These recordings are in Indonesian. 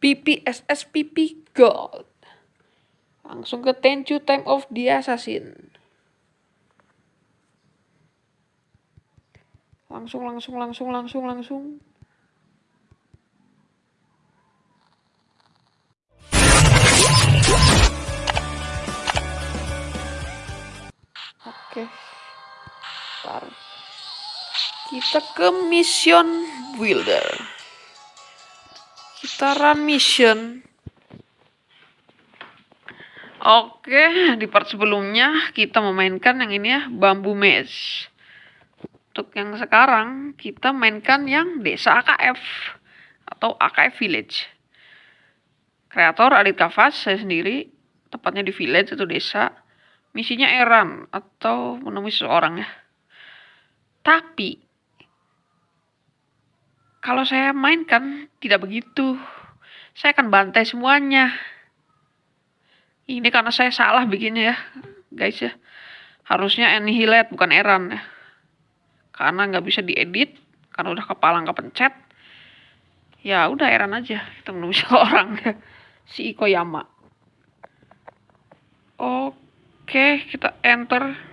PPSS PP Gold. Langsung ke you time of the assassin. Langsung, langsung, langsung, langsung, langsung. Oke. Ntar. Kita ke mission builder. Run mission. Oke, di part sebelumnya kita memainkan yang ini ya, bambu mesh. Untuk yang sekarang kita mainkan yang desa AKF atau AKF Village. Kreator Adit Kavas, saya sendiri, tepatnya di village itu desa. Misinya Eran atau menemui seseorang ya. Tapi kalau saya mainkan tidak begitu. Saya akan bantai semuanya. Ini karena saya salah bikinnya ya, guys ya. Harusnya Annihilate bukan Eran ya. Karena nggak bisa diedit, karena udah kepala nggak pencet. Ya udah Eran aja, kita menemui seorang ya. Si Ikoyama. Oke, kita enter.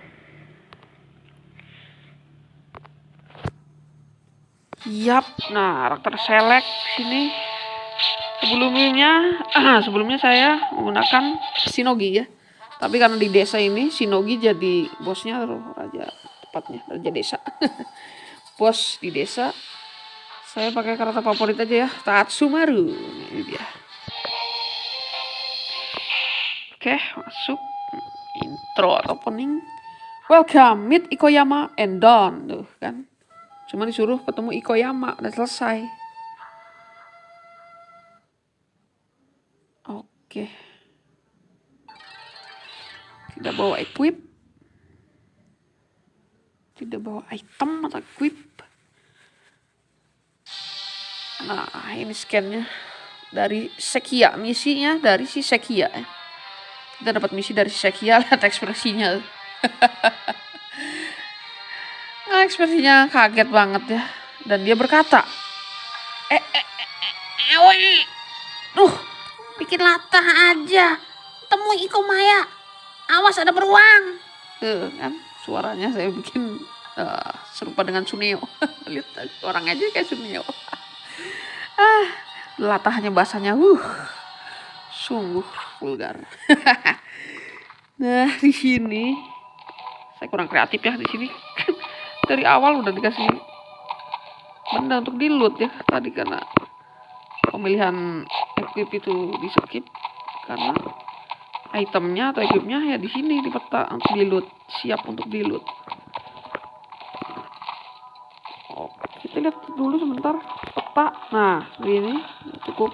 Yap, nah karakter select sini Sebelumnya, sebelumnya saya menggunakan Shinogi ya. Tapi karena di desa ini Shinogi jadi bosnya raja tepatnya raja desa. Bos di desa. Saya pakai karakter favorit aja ya, Tatsumaru. Ini dia. Oke, masuk intro atau opening. Welcome, meet Ikoyama and Don. Tuh kan. Cuma disuruh ketemu Ikoyama, udah selesai. Oke. Tidak bawa equip. Tidak bawa item atau equip. Nah, ini scannya dari Sekia. Misinya dari si Sekia. Ya. Kita dapat misi dari si Sekia. Lihat ekspresinya. nah, ekspresinya kaget banget ya. Dan dia berkata, eh, eh, eh, eh, eh, Duh, Bikin latah aja. Temui Iko Maya. Awas ada beruang. Tuh kan suaranya saya bikin uh, serupa dengan Suneo. Lihat orang aja kayak Suneo. ah, latahnya bahasanya uh sungguh vulgar. nah, di sini saya kurang kreatif ya di sini. Dari awal udah dikasih benda untuk di loot ya. Tadi karena pemilihan equip itu di skip karena itemnya atau equipnya ya di sini di peta untuk di loot siap untuk di loot. Kita lihat dulu sebentar peta. Nah ini cukup.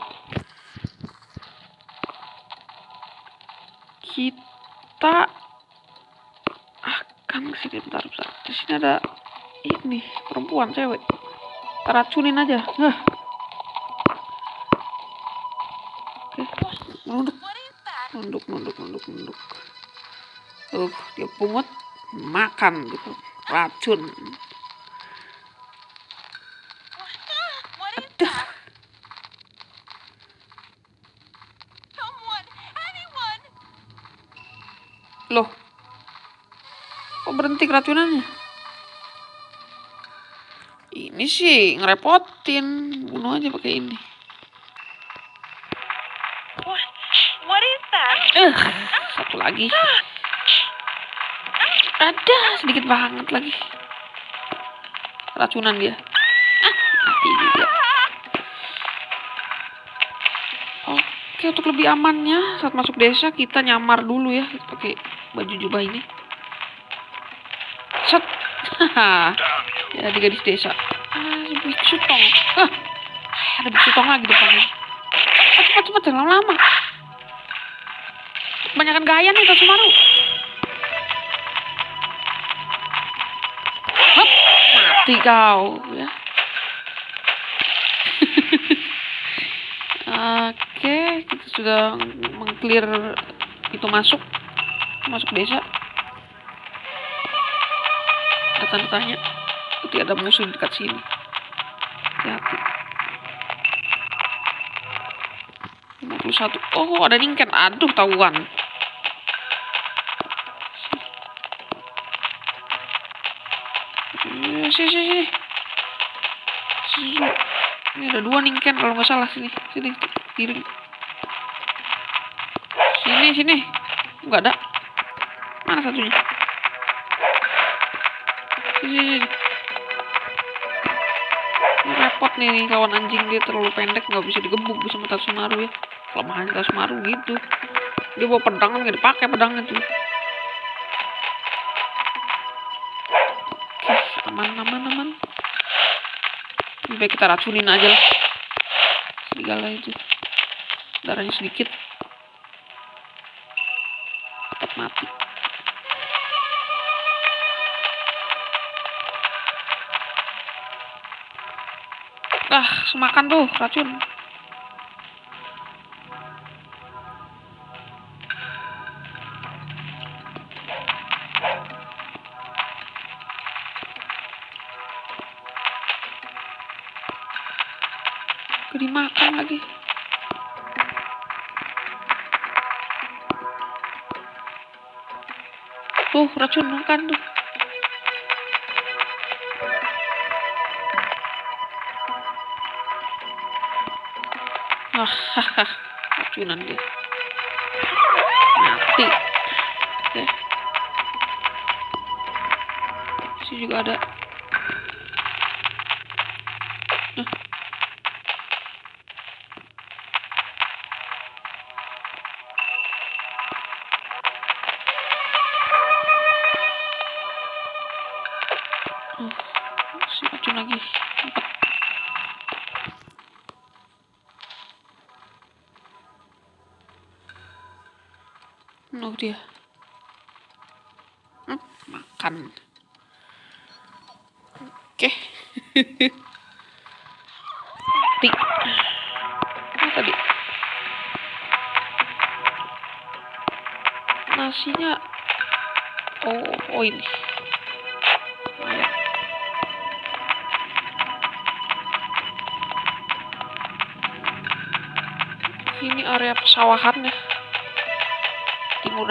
Kita akan ke sini bentar, bentar. di sini ada ini perempuan cewek. Racunin aja nah. Nunduk. Nunduk nunduk nunduk nunduk. Tuh dia pungut makan gitu. Racun. Loh. Kok berhenti keracunannya ini sih ngerepotin bunuh aja pakai ini Uh, satu lagi. Ada sedikit banget lagi. Racunan dia. Ah, mati juga. Oke, untuk lebih amannya saat masuk desa kita nyamar dulu ya pakai baju jubah ini. Set. ya di gadis desa. Ah, biksu tong. Ah, ada biksu tong lagi depannya. Cepat cepat jangan lama-lama kebanyakan gaya nih Tatsumaru. Hop, mati kau ya. Oke, kita sudah mengclear itu masuk masuk desa. Ada tanda tanya. Itu ada musuh dekat sini. Hati-hati. 51. Oh, ada ningken. Aduh, tahuan. Eh, sini, sini. Sini. Ini ada dua ningken kalau nggak salah sini. Sini, kiri. Sini, sini. Nggak ada. Mana satunya? Sini, sini. Repot nih kawan anjing dia terlalu pendek nggak bisa digebuk sama Tatsumaru ya. Kelemahan Tatsumaru gitu. Dia bawa pedang nggak dipakai pedangnya tuh. Aman, aman, aman. Lebih kita racunin aja lah. Serigala itu. Darahnya sedikit. Tetap mati. Ah, semakan tuh racun. Dimakan lagi. Tuh, racun makan tuh. Racunan dia. Mati. Oke. Sini juga ada. Nah. Oh, si lagi. Empat. Dia. Hmm, makan.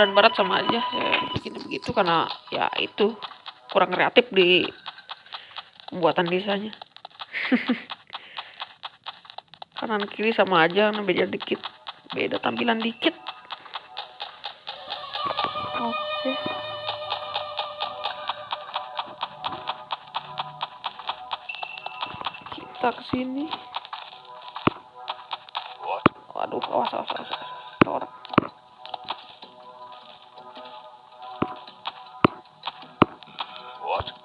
Dan barat sama aja saya bikin begitu karena ya itu kurang kreatif di pembuatan desanya. Kanan kiri sama aja beda dikit beda tampilan dikit. Oke. Kita ke sini waduh awas awas awas, awas.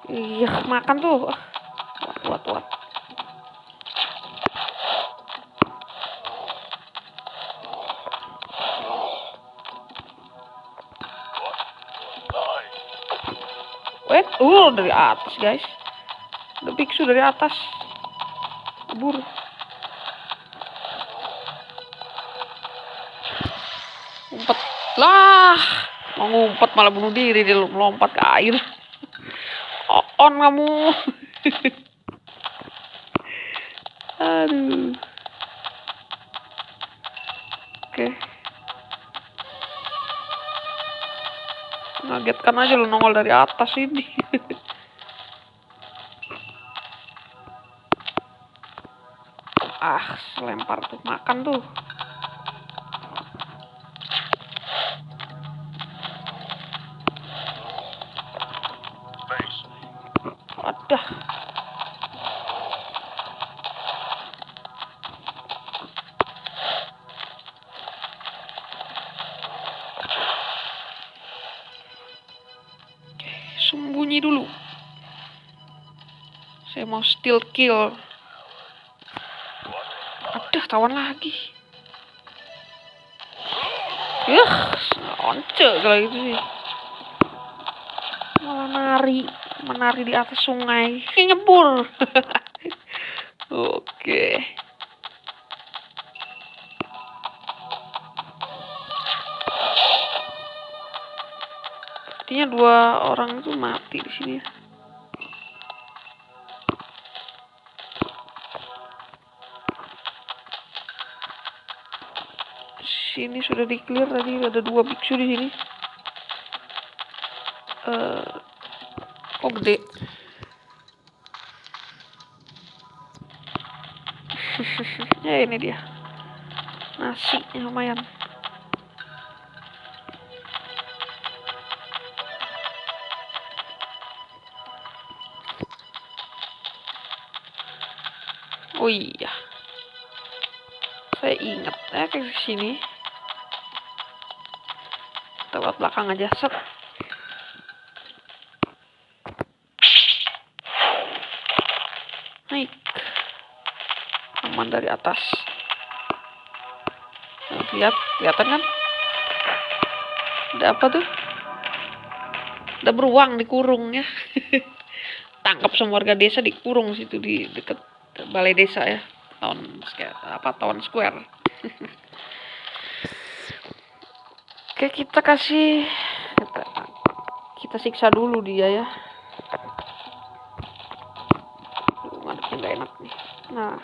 Iya, makan tuh. Wat, wat, wat. Wait, uh dari atas guys. Ada biksu dari atas. Kabur. Ngumpet. Lah, mau ngumpet malah bunuh diri dia melompat ke air. On kamu. Aduh. Oke. Ngagetkan aja lu nongol dari atas ini. ah, lempar tuh makan tuh. Kill. Aduh, tawan lagi. Yah, once kalau itu sih. Malah nari, menari di atas sungai. Kayak nyebur. Oke. Artinya dua orang itu mati di sini. ya. Sini sudah di clear tadi ada dua biksu di sini. Eh, kok gede? ya ini dia. Nasi lumayan. Oh iya. Saya ingat ya ke sini. Lewat belakang aja. Set. Naik. Aman dari atas. Nah, lihat, kelihatan kan? Ada apa tuh? Ada beruang dikurung ya. Tangkap semua warga desa dikurung situ di dekat balai desa ya tahun apa tahun square oke kita kasih kita, kita siksa dulu dia ya nggak enak nih nah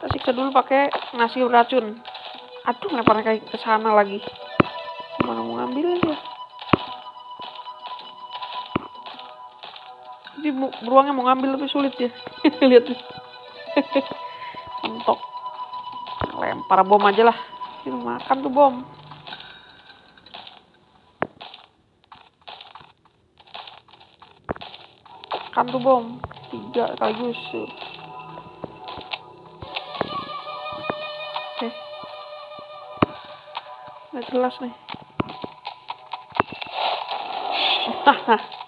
kita siksa dulu pakai nasi racun aduh leparnya kayak ke sana lagi gimana mau ngambil ya Jadi beruangnya mau ngambil tapi sulit ya. Lihat. Mentok. Lempar bom aja lah. Makan tuh bom. Makan tuh bom. Tiga sekaligus. Oke. Nggak jelas nih. Hahaha.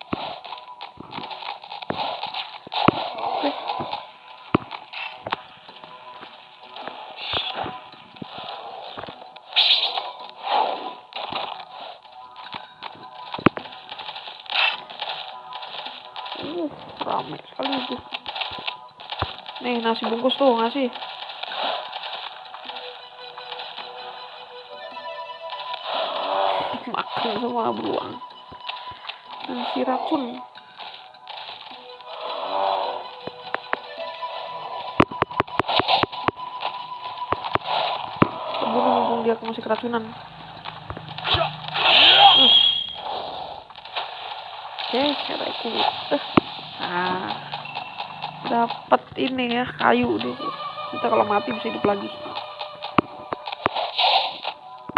nasi bungkus tuh, ngasih. Makan semua beruang. Nasi racun. Bunuh mumpung dia masih keracunan. Oke, cara itu. Nah, dapat ini ya kayu deh. Kita kalau mati bisa hidup lagi.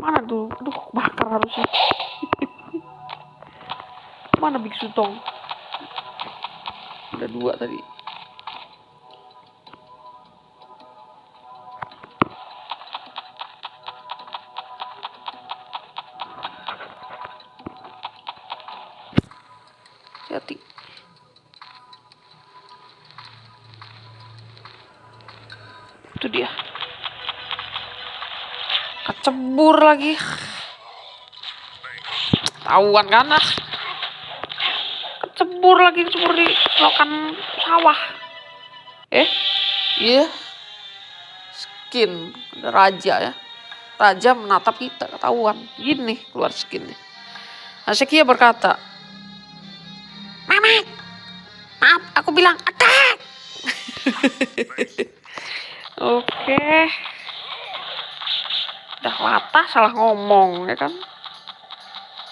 Mana tuh? Aduh, bakar harusnya. Mana biksu tong? Ada dua tadi. Lagi. Tahuan kan ah. Kecebur lagi kecebur di selokan sawah. Eh? Iya. Yeah. skin raja ya. Raja menatap kita ketahuan. Gini keluar skinnya. Asekia berkata Mamat, maaf, aku bilang attack. Oke. Udah latah salah ngomong ya kan.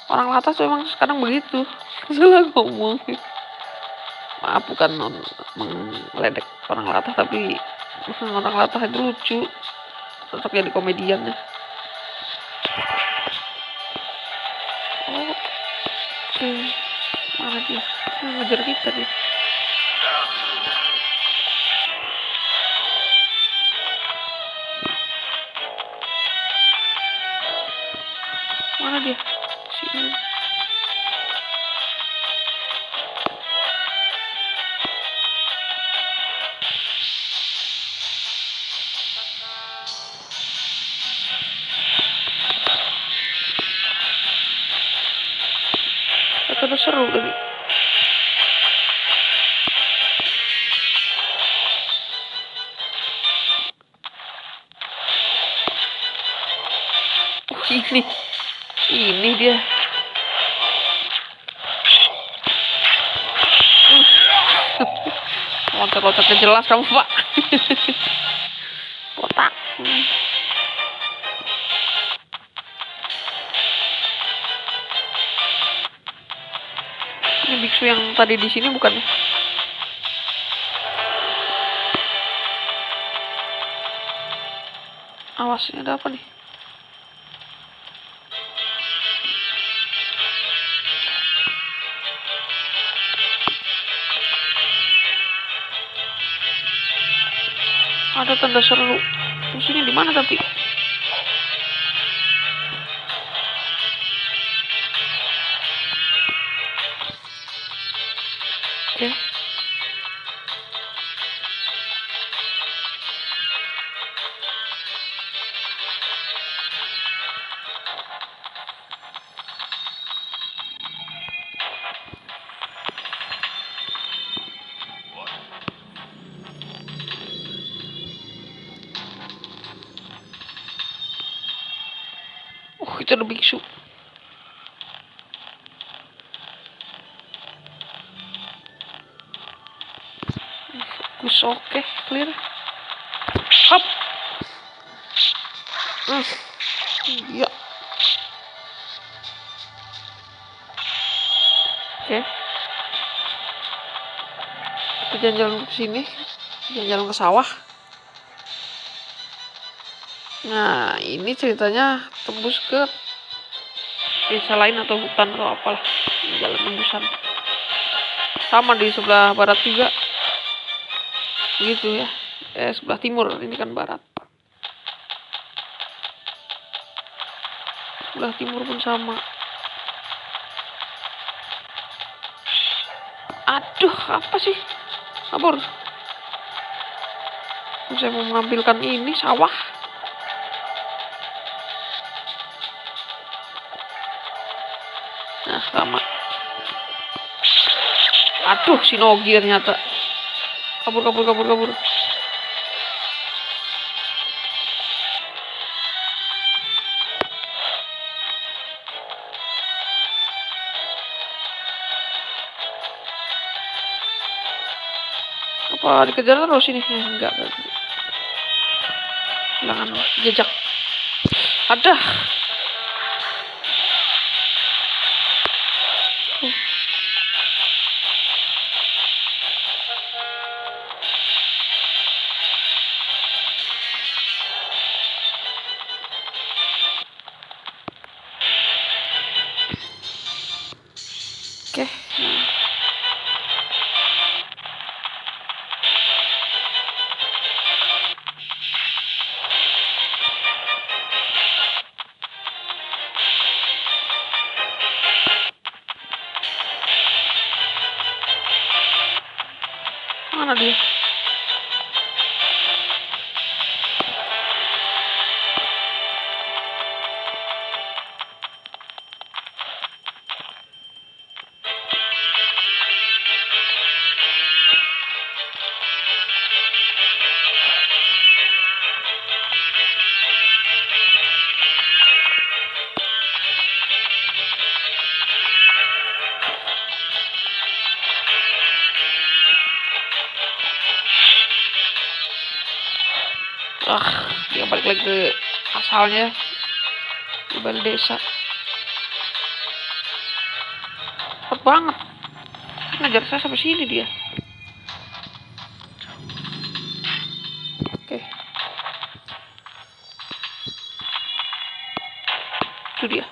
Orang latah tuh emang sekarang begitu. Salah ngomong. Maaf bukan meledek orang latah tapi orang latah itu lucu. Cocok jadi komedian ya. Oke. Okay. Mana dia? ngejar kita dia loncat-loncatnya jelas kamu pak. Kotak. Ini biksu yang tadi di sini bukan? Ya awas ini ada apa nih? Tanda seru. Musuhnya di mana tapi? Ada biksu. Fokus oke, clear. Hop. Hmm. Iya. Oke. Kita jalan-jalan ke sini. Jalan-jalan ke sawah. Nah, ini ceritanya tembus ke desa lain atau hutan atau apalah. Jalan tembusan. Sama di sebelah barat juga. Gitu ya. Eh, sebelah timur. Ini kan barat. Sebelah timur pun sama. Aduh, apa sih? Kabur. Saya mau mengambilkan ini sawah. Sama. Aduh, si Nogi ternyata. Kabur, kabur, kabur, kabur. Apa dikejar terus ini? Enggak. Hilangan jejak. Ada. Oke. Balik ke asalnya balik desa. Cepet banget. Ngejar saya sampai sini dia. Oke. Itu dia.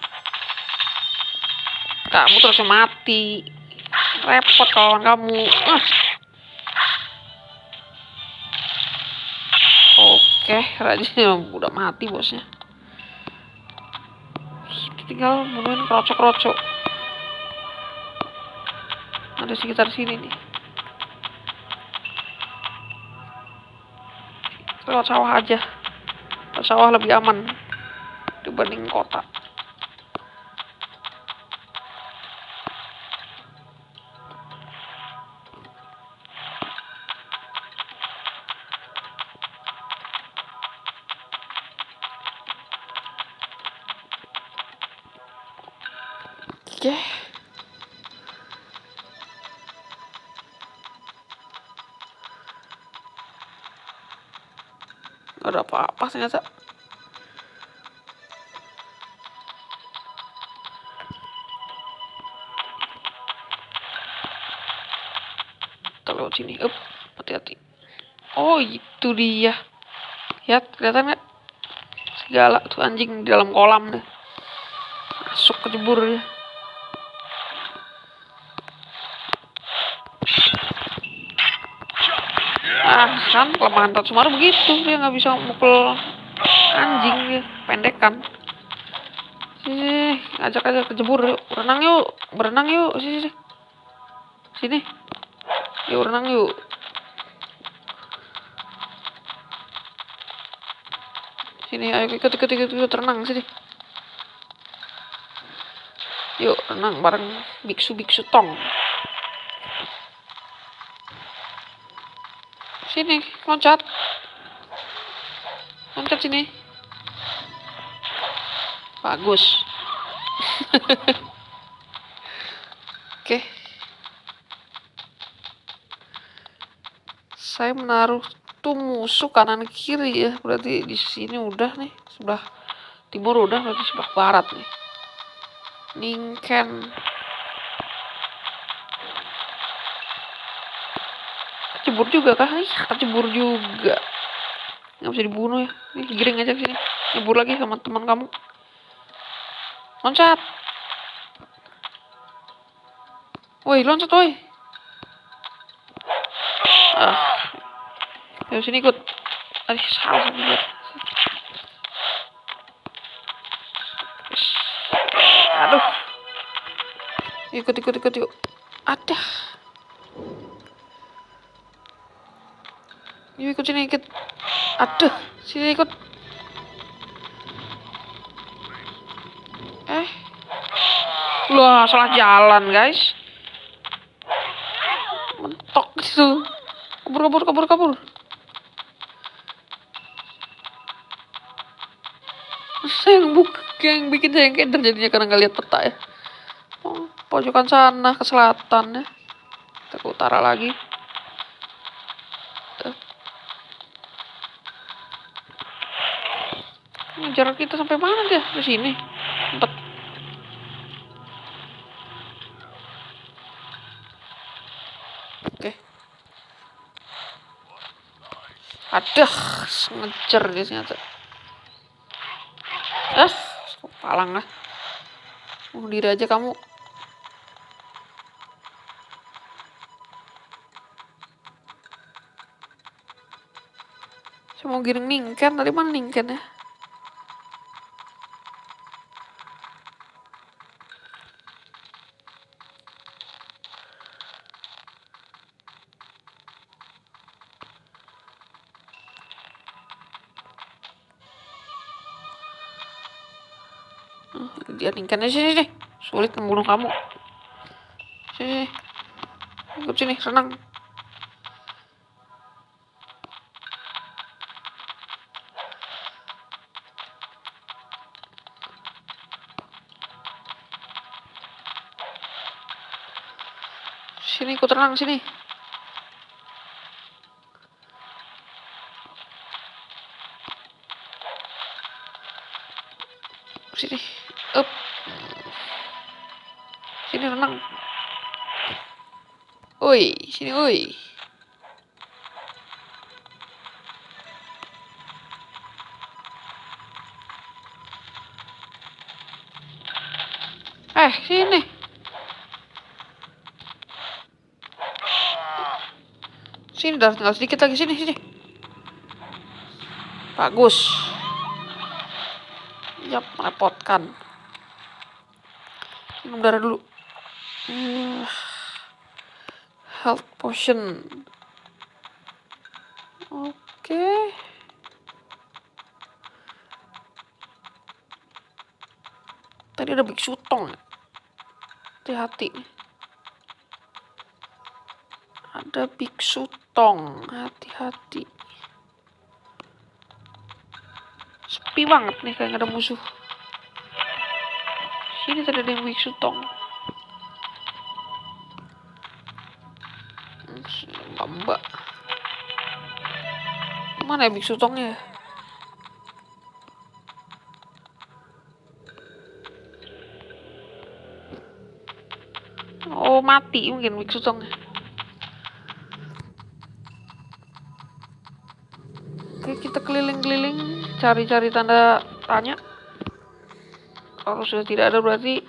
Kamu terusnya mati. Repot kawan kamu. Ah. Oke, Raja udah mati bosnya. Tinggal bunuhin krocok-krocok. Ada sekitar sini nih. Lewat sawah aja. Lewat sawah lebih aman dibanding kota. Oke. Gak ada apa-apa ternyata. laut sini. Up, hati-hati. Oh, itu dia. Ya, kelihatan nggak? Segala tuh anjing di dalam kolam deh. Masuk ke jebur ya. Kan kelemahan Tatsumaru begitu. Dia nggak bisa mukul anjing dia. Pendekan. Sini, ajak aja ke jebur yuk. Berenang yuk. Berenang yuk. Sini, sini. Sini. Yuk, renang yuk. Sini, ayo ikut, ikut, ikut, ikut, renang sini. Yuk, renang bareng biksu-biksu tong. Sini, loncat. Loncat sini. Bagus. Oke. Saya menaruh tuh musuh kanan kiri ya. Berarti di sini udah nih. Sebelah timur udah, berarti sebelah barat nih. Ningken. Kecebur juga kah? Ih, kecebur juga. Nggak bisa dibunuh ya. Nih, giring aja sini. Nyebur lagi sama teman kamu. Loncat. Woi, loncat woi. Ah. Ayo sini ikut. Aduh, salah Aduh. Ikut, ikut, ikut, yuk. Ada. Yuk ikut sini, ikut. Aduh, sini ikut. Eh. Wah, salah jalan, guys. Mentok gitu. Kabur, kabur, kabur, kabur. Saya yang buk yang bikin saya yang kayak terjadinya karena nggak lihat peta ya. Oh, pojokan sana ke selatan ya. Kita ke utara lagi. Jarak kita sampai mana dia? Ke sini. Empat. Oke. Aduh, ngejar dia ternyata. Ah, palang lah. Mau diri aja kamu. Saya mau giring ningken, tadi mana ningken ya? Dia tingkatnya sini sini sulit membunuh kamu. Sini. Ikut sini senang. Sini ikut renang sini. Sini up. Sini renang oi sini oi eh sini. Sini dah tinggal sedikit lagi. Sini sini. Bagus. Yap, merepotkan. Minum darah dulu. Uh, health potion. Oke. Okay. Tadi ada biksu tong. Hati-hati. Ada biksu tong. Hati-hati. sepi banget nih kayak ada musuh Sini tadi ada yang biksu tong. Mbak. Mana ya biksu tongnya? Oh mati mungkin biksu tongnya. Oke kita keliling-keliling cari-cari tanda tanya. Kalau sudah tidak ada berarti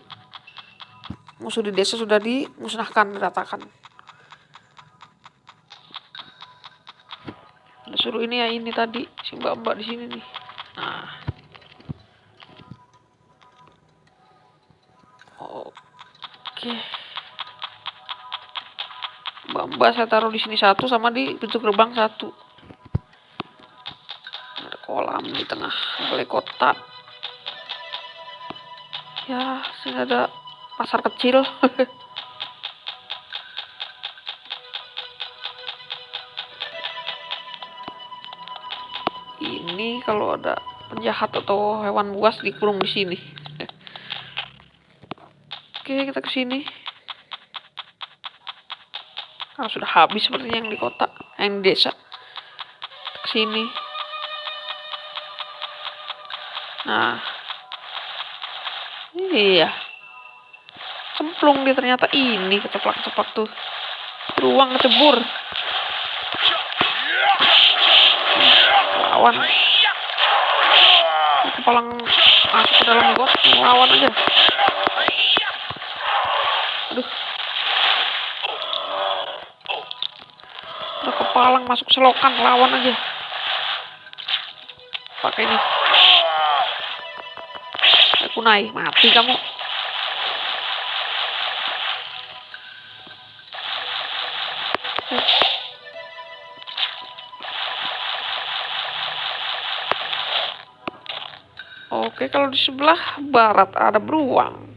musuh di desa sudah dimusnahkan, diratakan. Ada suruh ini ya ini tadi si mbak-mbak di sini nih. Nah. Oke. Mbak-mbak saya taruh di sini satu sama di pintu gerbang satu kolam di tengah balai kota ya sini ada pasar kecil. Ini kalau ada penjahat atau hewan buas dikurung di sini. Oke kita ke sini. Karena sudah habis sepertinya yang di kota yang di desa. Ke sini. Nah. Iya. Cemplung dia ternyata ini keceplak-ceplak tuh. Ruang kecebur. Lawan. Kepalang masuk ke dalam got, lawan aja. Aduh. Kepalang masuk selokan, lawan aja. Pakai ini kunai mati kamu Oke, kalau di sebelah barat ada beruang,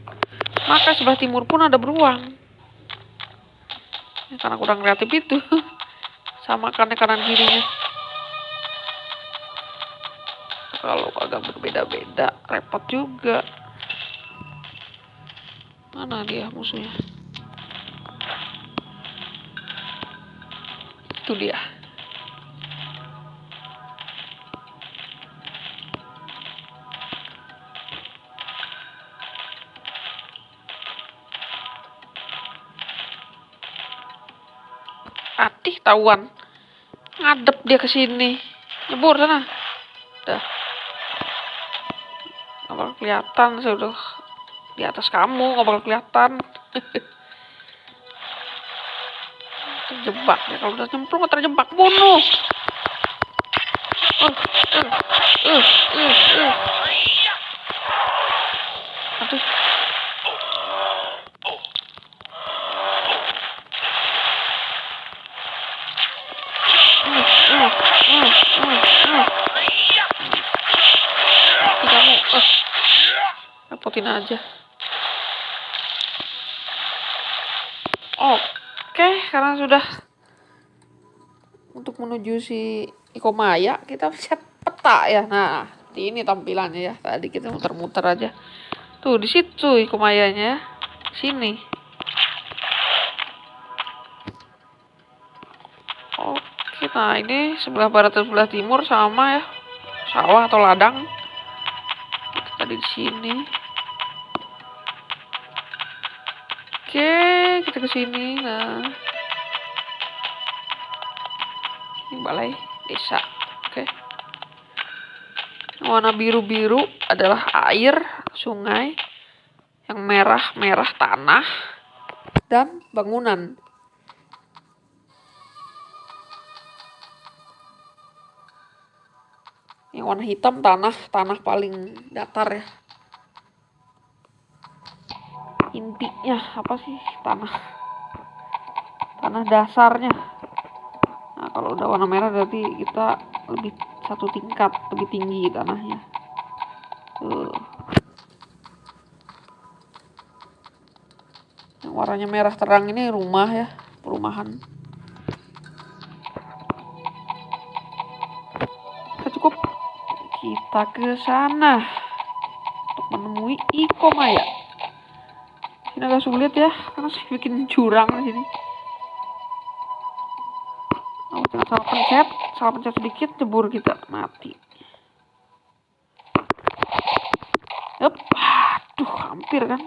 maka sebelah timur pun ada beruang. Ya, karena kurang kreatif itu, sama karena kanan kirinya. Kalau agak berbeda-beda repot juga. Mana dia musuhnya? Itu dia. Atih tawan ngadep dia ke sini. Nyebur sana. Dah nggak bakal kelihatan saya udah di atas kamu nggak bakal kelihatan terjebak ya kalau udah nyemplung terjebak bunuh uh, uh, uh, uh, uh. aduh repotin aja oke karena sudah untuk menuju si Iko Maya kita set peta ya. Nah ini tampilannya ya. Tadi kita muter-muter aja. Tuh di situ Iko Mayanya sini. Oke nah ini sebelah barat dan sebelah timur sama ya. Sawah atau ladang. Tadi di sini. Oke, kita ke sini. Nah. Ini balai desa. Oke. Warna biru-biru adalah air sungai. Yang merah-merah tanah dan bangunan. Yang warna hitam tanah, tanah paling datar ya intinya apa sih tanah tanah dasarnya kalau udah warna merah berarti kita lebih satu tingkat lebih tinggi tanahnya. Tuh. Yang warnanya merah terang ini rumah ya perumahan. Kita cukup kita ke sana untuk menemui Iko Maya ini agak sulit ya karena saya bikin jurang di sini salah pencet salah pencet sedikit cebur kita gitu. mati. Yup, aduh hampir kan.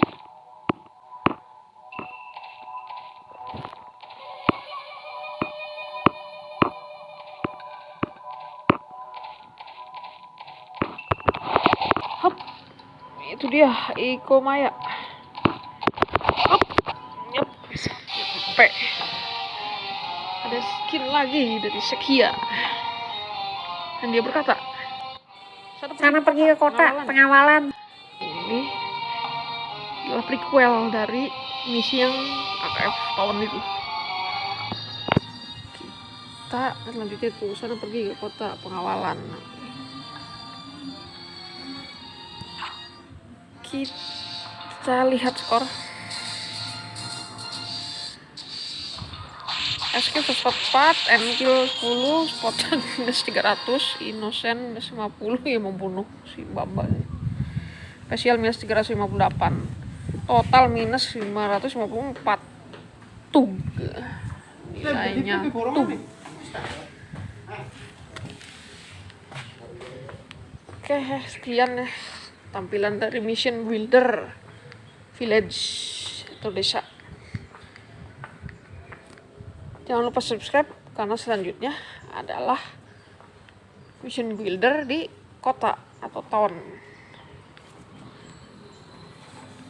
Hop. itu dia Iko Maya. Lagi dari Sekia. Dan dia berkata Sana pergi ke kota pengawalan. ini adalah prequel dari misi yang AKF tahun itu. Kita selanjutnya itu sana pergi ke kota pengawalan. Kita lihat skor SQ 104, MQ 10, Spotan minus 300, Innocent minus 50 ya membunuh si Bamba. Spesial minus 358. Total minus 554. Tug. Nilainya tug. Oke, sekian ya tampilan dari Mission Builder Village atau desa. Jangan lupa subscribe karena selanjutnya adalah Mission Builder di kota atau town.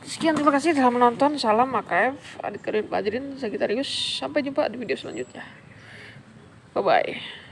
Sekian terima kasih telah menonton. Salam AKF, adik kalian pelajarin Sagitarius. Sampai jumpa di video selanjutnya. Bye bye.